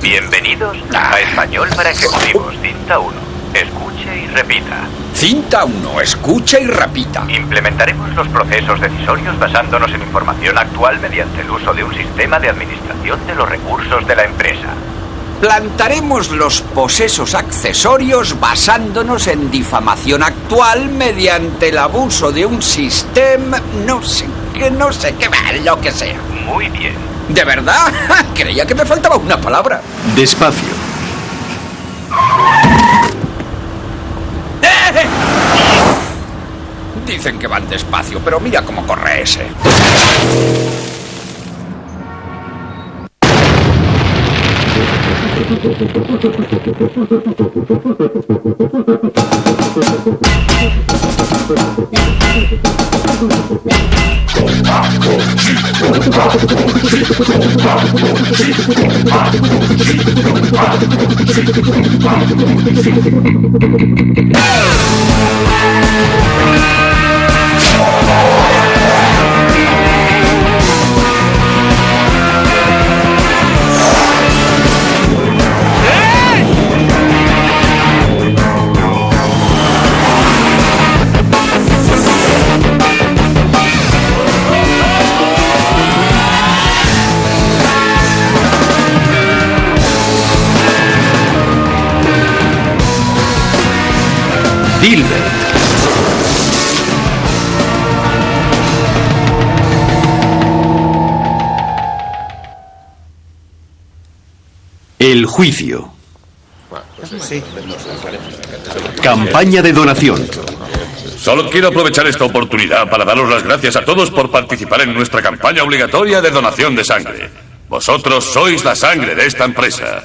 Bienvenidos a Español para Ejecutivos, cinta 1. Escuche y repita. Cinta 1. Escucha y repita. Implementaremos los procesos decisorios basándonos en información actual mediante el uso de un sistema de administración de los recursos de la empresa. Plantaremos los posesos accesorios basándonos en difamación actual mediante el abuso de un sistema... No sé qué, no sé qué, lo que sea. Muy bien. ¿De verdad? Creía que me faltaba una palabra. Despacio. ¡Eh! Dicen que van despacio, pero mira cómo corre ese. Dilbert. El juicio. Campaña de donación. Solo quiero aprovechar esta oportunidad para daros las gracias a todos por participar en nuestra campaña obligatoria de donación de sangre. Vosotros sois la sangre de esta empresa.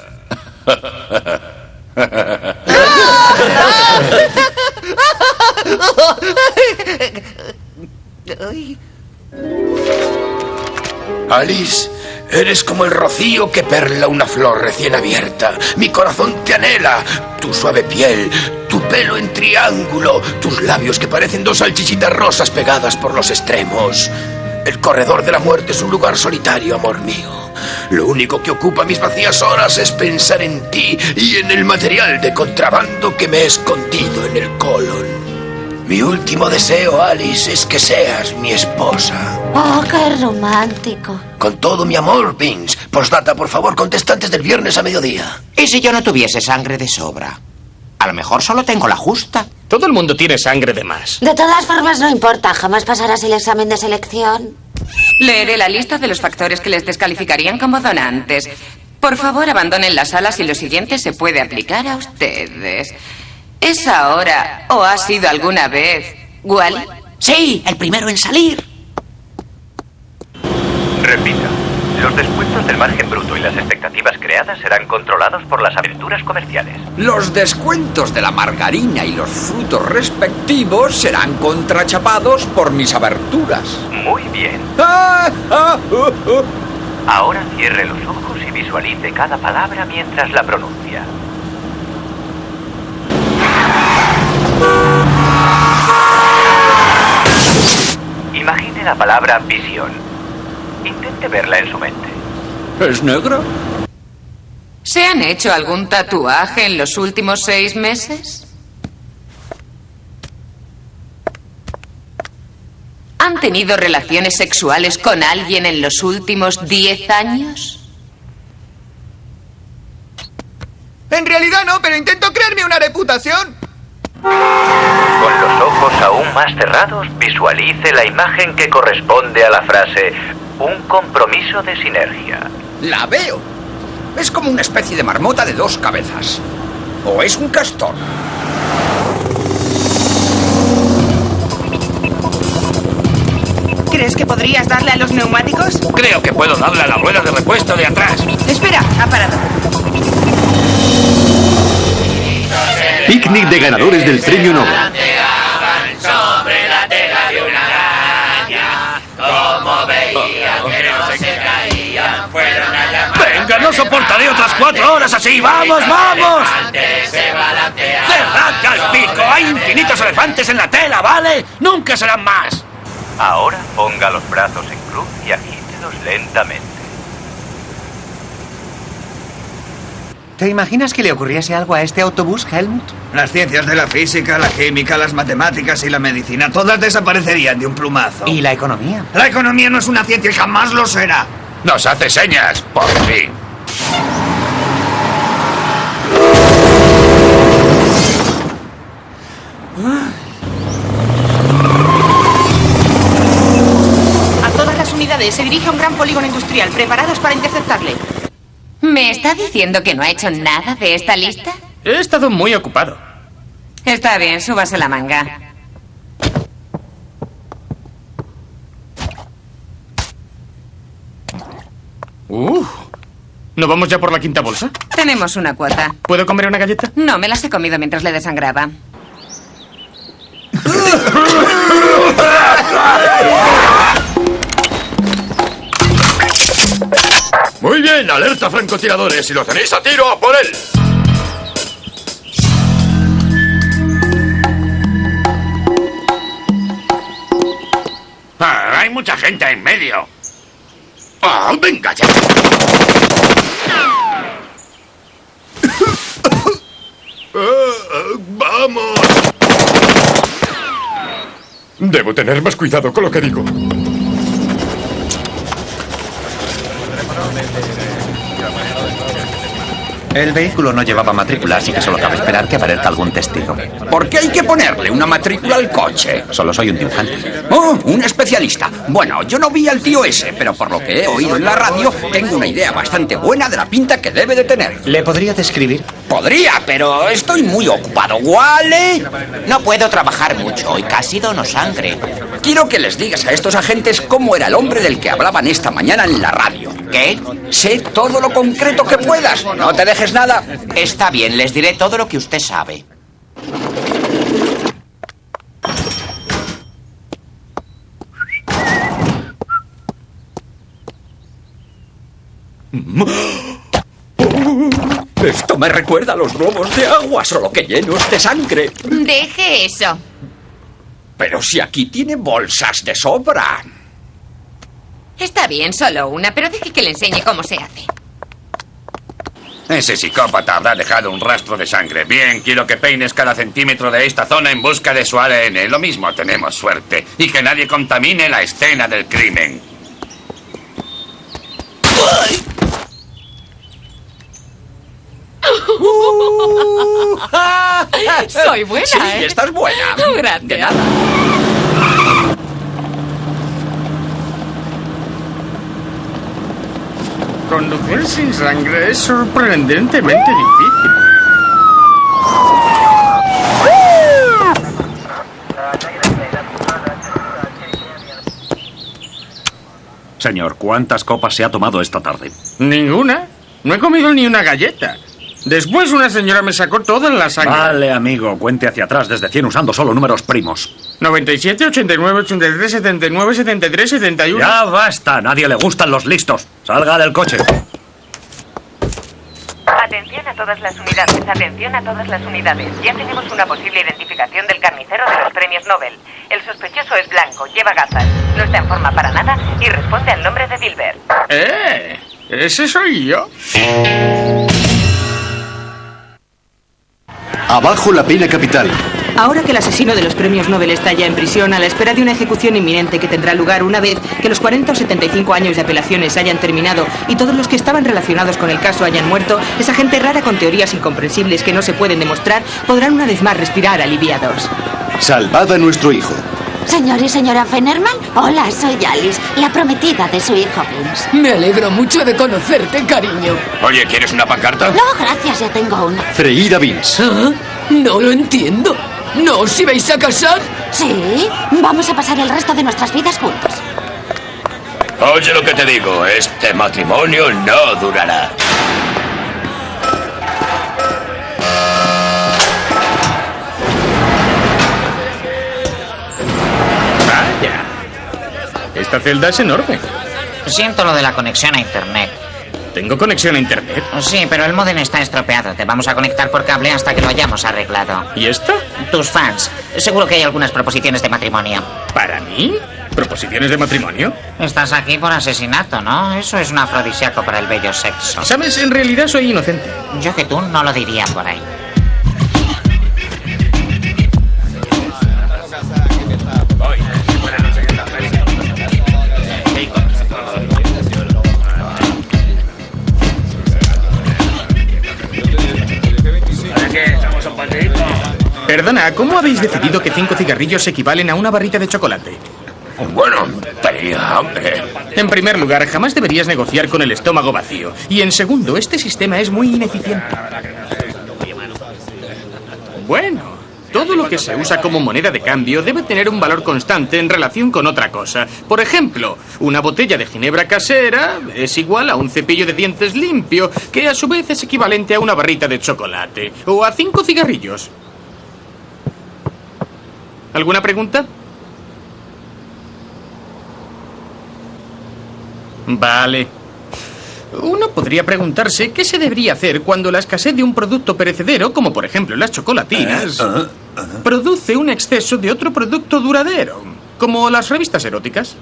Alice, eres como el rocío que perla una flor recién abierta. Mi corazón te anhela. Tu suave piel, tu pelo en triángulo, tus labios que parecen dos salchichitas rosas pegadas por los extremos. El corredor de la muerte es un lugar solitario, amor mío. Lo único que ocupa mis vacías horas es pensar en ti y en el material de contrabando que me he escondido en el colon. Mi último deseo, Alice, es que seas mi esposa. Oh, qué romántico. Con todo mi amor, Vince. Postdata, por favor, contesta antes del viernes a mediodía. ¿Y si yo no tuviese sangre de sobra? A lo mejor solo tengo la justa. Todo el mundo tiene sangre de más. De todas formas, no importa. Jamás pasarás el examen de selección. Leeré la lista de los factores que les descalificarían como donantes. Por favor, abandonen la sala si lo siguiente se puede aplicar a ustedes. ¿Es ahora o ha sido alguna vez Wally? Sí, el primero en salir. Repita. Los descuentos del margen bruto y las expectativas creadas serán controlados por las aventuras comerciales. Los descuentos de la margarina y los frutos respectivos serán contrachapados por mis aberturas. Muy bien. Ah, ah, uh, uh. Ahora cierre los ojos y visualice cada palabra mientras la pronuncia. Imagine la palabra visión. Intente verla en su mente. ¿Es negro? ¿Se han hecho algún tatuaje en los últimos seis meses? ¿Han tenido relaciones sexuales con alguien en los últimos diez años? En realidad no, pero intento crearme una reputación. Con los ojos aún más cerrados, visualice la imagen que corresponde a la frase un compromiso de sinergia. La veo. Es como una especie de marmota de dos cabezas. O es un castor. ¿Crees que podrías darle a los neumáticos? Creo que puedo darle a la rueda de repuesto de atrás. Espera, ha parado. Picnic de ganadores del premio Nobel. sobre la tela de una araña. Como veían que no se caían, fueron a llamar. ¡Venga, no soportaré otras cuatro horas así. ¡Vamos, vamos! ¡Cerrad ya el pico! ¡Hay infinitos elefantes en la tela, ¿vale? ¡Nunca serán más! Ahora ponga los brazos en cruz y agítelos lentamente. ¿Te imaginas que le ocurriese algo a este autobús, Helmut? Las ciencias de la física, la química, las matemáticas y la medicina, todas desaparecerían de un plumazo. ¿Y la economía? La economía no es una ciencia y jamás lo será. Nos hace señas, por fin. A todas las unidades se dirige a un gran polígono industrial, preparados para interceptarle. ¿Me está diciendo que no ha hecho nada de esta lista? He estado muy ocupado. Está bien, súbase la manga. Uh, ¿No vamos ya por la quinta bolsa? Tenemos una cuota. ¿Puedo comer una galleta? No, me las he comido mientras le desangraba. Muy bien, alerta francotiradores. Si lo tenéis a tiro, a por él. Ah, hay mucha gente en medio. ¡Ah, venga ya! Ah, ¡Vamos! Debo tener más cuidado con lo que digo. bandeira. El vehículo no llevaba matrícula, así que solo cabe esperar que aparezca algún testigo. ¿Por qué hay que ponerle una matrícula al coche? Solo soy un dibujante. Oh, un especialista. Bueno, yo no vi al tío ese, pero por lo que he oído en la radio, tengo una idea bastante buena de la pinta que debe de tener. ¿Le podría describir? Podría, pero estoy muy ocupado. ¿Vale? No puedo trabajar mucho y casi dono sangre. Quiero que les digas a estos agentes cómo era el hombre del que hablaban esta mañana en la radio. ¿Qué? Sé todo lo concreto que puedas. No te dejes nada. Está bien, les diré todo lo que usted sabe. Esto me recuerda a los globos de agua, solo que llenos de sangre. Deje eso. Pero si aquí tiene bolsas de sobra. Está bien, solo una, pero deje que le enseñe cómo se hace. Ese psicópata habrá dejado un rastro de sangre. Bien, quiero que peines cada centímetro de esta zona en busca de su ADN. Lo mismo tenemos suerte. Y que nadie contamine la escena del crimen. Soy buena, Sí, ¿eh? estás buena. Gracias. De nada. Conducir sin sangre es sorprendentemente difícil. Señor, ¿cuántas copas se ha tomado esta tarde? ¿Ninguna? No he comido ni una galleta. Después una señora me sacó toda la sangre. Vale, amigo, cuente hacia atrás desde 100 usando solo números primos. 97, 89, 83, 79, 73, 71. Ya basta, a nadie le gustan los listos. Salga del coche. Atención a todas las unidades, atención a todas las unidades. Ya tenemos una posible identificación del carnicero de los premios Nobel. El sospechoso es blanco, lleva gafas, no está en forma para nada y responde al nombre de Dilbert. ¡Eh! ¿Ese soy yo? Abajo la pena capital. Ahora que el asesino de los premios Nobel está ya en prisión a la espera de una ejecución inminente que tendrá lugar una vez que los 40 o 75 años de apelaciones hayan terminado y todos los que estaban relacionados con el caso hayan muerto, esa gente rara con teorías incomprensibles que no se pueden demostrar podrán una vez más respirar aliviados. Salvad a nuestro hijo. Señor y señora Fenerman, hola, soy Alice, la prometida de su hijo Vince. Me alegro mucho de conocerte, cariño. Oye, ¿quieres una pancarta? No, gracias, ya tengo una. Freída Vince. ¿Ah? No lo entiendo. ¿No os ibais a casar? Sí, vamos a pasar el resto de nuestras vidas juntos. Oye lo que te digo, este matrimonio no durará. Esta celda es enorme. Siento lo de la conexión a internet. Tengo conexión a internet. Sí, pero el modem está estropeado. Te vamos a conectar por cable hasta que lo hayamos arreglado. ¿Y esto? Tus fans. Seguro que hay algunas proposiciones de matrimonio. ¿Para mí? ¿Proposiciones de matrimonio? Estás aquí por asesinato, ¿no? Eso es un afrodisíaco para el bello sexo. Sabes, en realidad soy inocente. Yo que tú no lo diría por ahí. Perdona, ¿cómo habéis decidido que cinco cigarrillos equivalen a una barrita de chocolate? Bueno, tenía hambre. En primer lugar, jamás deberías negociar con el estómago vacío. Y en segundo, este sistema es muy ineficiente. Bueno, todo lo que se usa como moneda de cambio debe tener un valor constante en relación con otra cosa. Por ejemplo, una botella de ginebra casera es igual a un cepillo de dientes limpio, que a su vez es equivalente a una barrita de chocolate. O a cinco cigarrillos. ¿Alguna pregunta? Vale. Uno podría preguntarse qué se debería hacer cuando la escasez de un producto perecedero, como por ejemplo las chocolatinas, produce un exceso de otro producto duradero, como las revistas eróticas.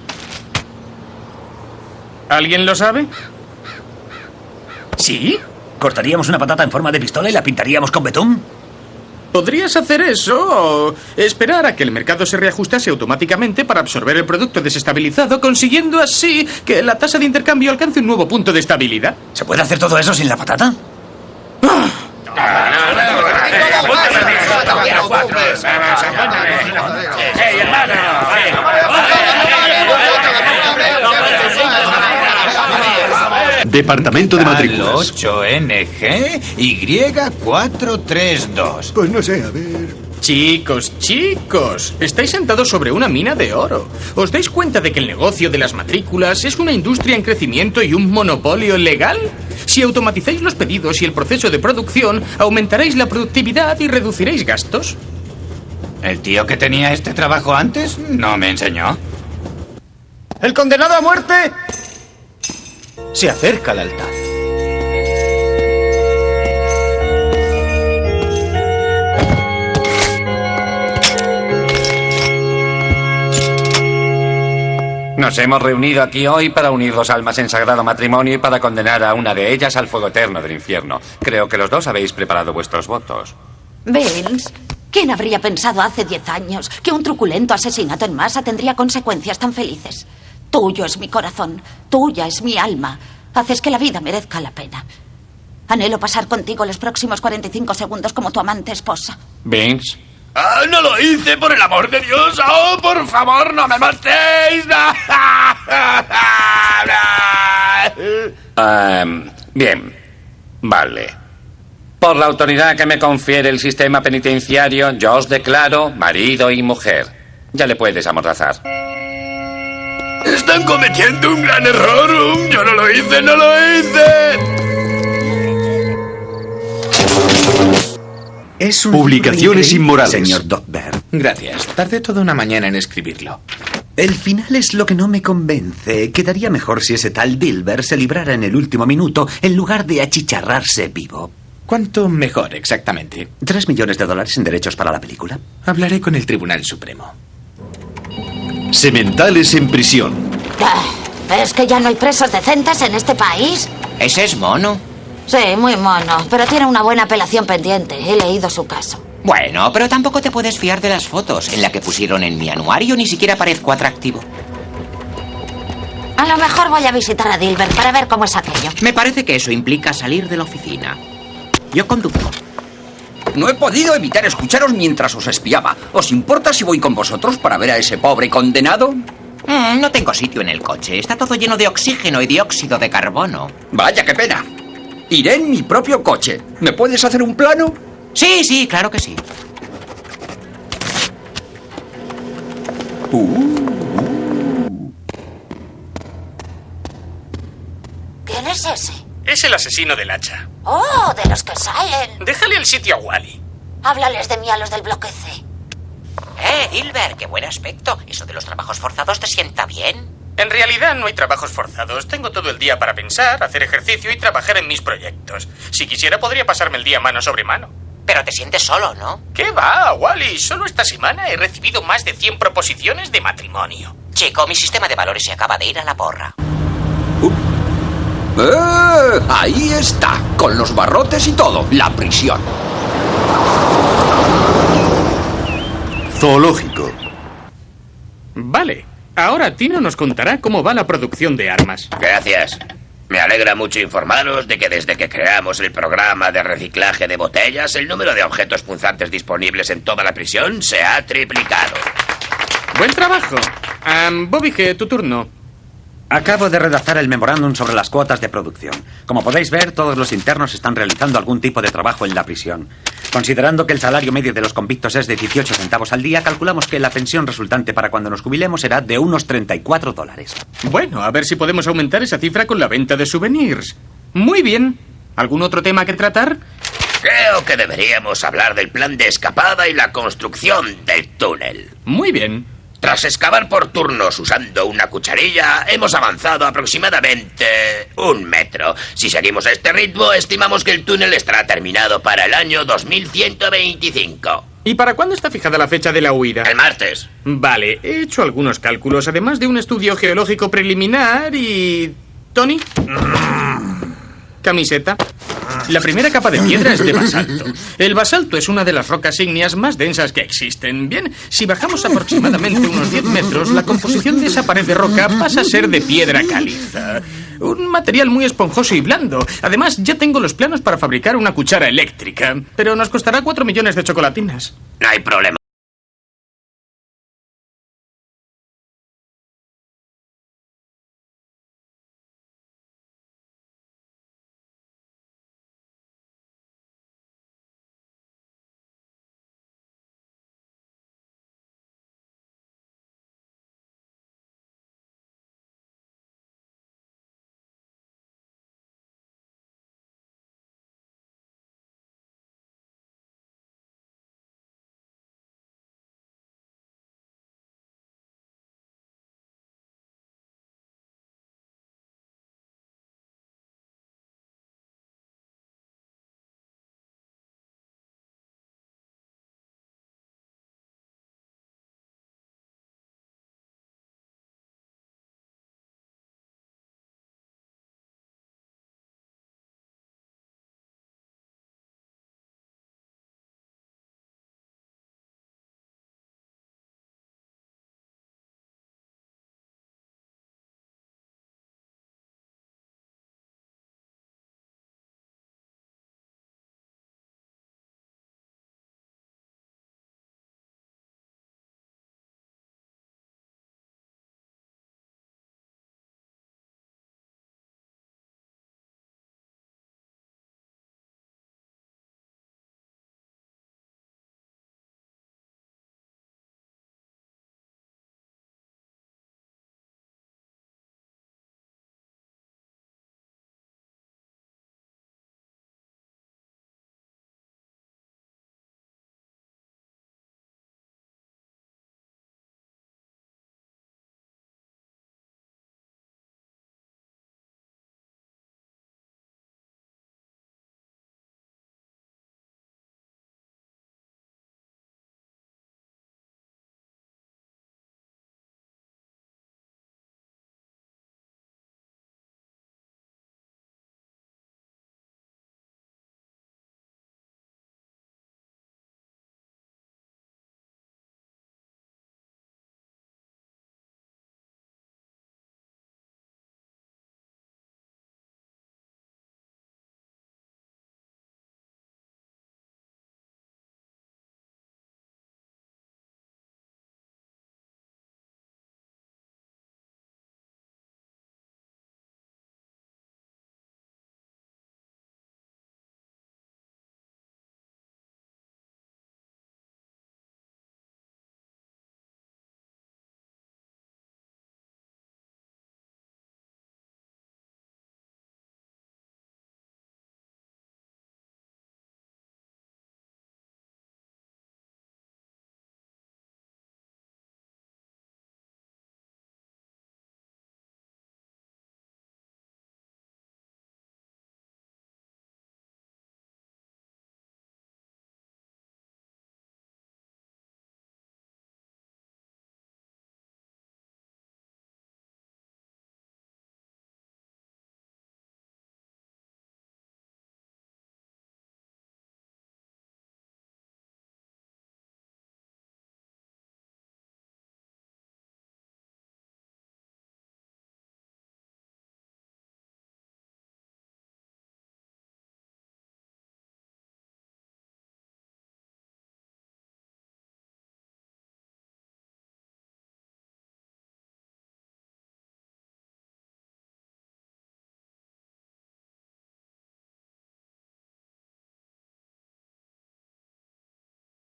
¿Alguien lo sabe? ¿Sí? ¿Cortaríamos una patata en forma de pistola y la pintaríamos con betún? Podrías hacer eso o esperar a que el mercado se reajustase automáticamente para absorber el producto desestabilizado, consiguiendo así que la tasa de intercambio alcance un nuevo punto de estabilidad. ¿Se puede hacer todo eso sin la patata? Departamento de matrículas. 8NG Y432. Pues no sé, a ver. Chicos, chicos, estáis sentados sobre una mina de oro. ¿Os dais cuenta de que el negocio de las matrículas es una industria en crecimiento y un monopolio legal? Si automatizáis los pedidos y el proceso de producción, aumentaréis la productividad y reduciréis gastos. ¿El tío que tenía este trabajo antes no me enseñó? El condenado a muerte se acerca al altar. Nos hemos reunido aquí hoy para unir dos almas en sagrado matrimonio y para condenar a una de ellas al fuego eterno del infierno. Creo que los dos habéis preparado vuestros votos. Vince, ¿quién habría pensado hace diez años que un truculento asesinato en masa tendría consecuencias tan felices? Tuyo es mi corazón, tuya es mi alma. Haces que la vida merezca la pena. Anhelo pasar contigo los próximos 45 segundos como tu amante esposa. Vince. ¡Ah, no lo hice, por el amor de Dios! ¡Oh, por favor, no me matéis! Ehm, bien. Vale. Por la autoridad que me confiere el sistema penitenciario, yo os declaro marido y mujer. Ya le puedes amordazar. Están cometiendo un gran error. Um, Yo no lo hice, no lo hice. Es un Publicaciones inmorales. Señor Dogberg. Gracias. Tardé toda una mañana en escribirlo. El final es lo que no me convence. Quedaría mejor si ese tal Dilber se librara en el último minuto en lugar de achicharrarse vivo. ¿Cuánto mejor exactamente? ¿Tres millones de dólares en derechos para la película? Hablaré con el Tribunal Supremo. Sementales en prisión. Ah, ¿Es que ya no hay presos decentes en este país? Ese es mono. Sí, muy mono, pero tiene una buena apelación pendiente. He leído su caso. Bueno, pero tampoco te puedes fiar de las fotos. En la que pusieron en mi anuario ni siquiera parezco atractivo. A lo mejor voy a visitar a Dilbert para ver cómo es aquello. Me parece que eso implica salir de la oficina. Yo conduzco. No he podido evitar escucharos mientras os espiaba. ¿Os importa si voy con vosotros para ver a ese pobre condenado? Mm, no tengo sitio en el coche. Está todo lleno de oxígeno y dióxido de carbono. Vaya, qué pena. Iré en mi propio coche. ¿Me puedes hacer un plano? Sí, sí, claro que sí. ¿Quién es ese? Es el asesino del hacha. Oh, de los que salen. Déjale el sitio a Wally. Háblales de mí a los del bloque C. Eh, Hilbert, qué buen aspecto. ¿Eso de los trabajos forzados te sienta bien? En realidad no hay trabajos forzados. Tengo todo el día para pensar, hacer ejercicio y trabajar en mis proyectos. Si quisiera podría pasarme el día mano sobre mano. Pero te sientes solo, ¿no? ¿Qué va, Wally? Solo esta semana he recibido más de 100 proposiciones de matrimonio. Chico, mi sistema de valores se acaba de ir a la porra. ¡Eh! Ahí está, con los barrotes y todo, la prisión. Zoológico. Vale. Ahora Tino nos contará cómo va la producción de armas. Gracias. Me alegra mucho informaros de que desde que creamos el programa de reciclaje de botellas, el número de objetos punzantes disponibles en toda la prisión se ha triplicado. Buen trabajo. Um, Bobby, G, tu turno. Acabo de redactar el memorándum sobre las cuotas de producción. Como podéis ver, todos los internos están realizando algún tipo de trabajo en la prisión. Considerando que el salario medio de los convictos es de 18 centavos al día, calculamos que la pensión resultante para cuando nos jubilemos será de unos 34 dólares. Bueno, a ver si podemos aumentar esa cifra con la venta de souvenirs. Muy bien. ¿Algún otro tema que tratar? Creo que deberíamos hablar del plan de escapada y la construcción del túnel. Muy bien. Tras excavar por turnos usando una cucharilla, hemos avanzado aproximadamente un metro. Si seguimos a este ritmo, estimamos que el túnel estará terminado para el año 2125. ¿Y para cuándo está fijada la fecha de la huida? El martes. Vale, he hecho algunos cálculos, además de un estudio geológico preliminar y... ¿Tony? Camiseta. La primera capa de piedra es de basalto. El basalto es una de las rocas ígneas más densas que existen. Bien, si bajamos aproximadamente unos 10 metros, la composición de esa pared de roca pasa a ser de piedra caliza. Un material muy esponjoso y blando. Además, ya tengo los planos para fabricar una cuchara eléctrica. Pero nos costará 4 millones de chocolatinas. No hay problema.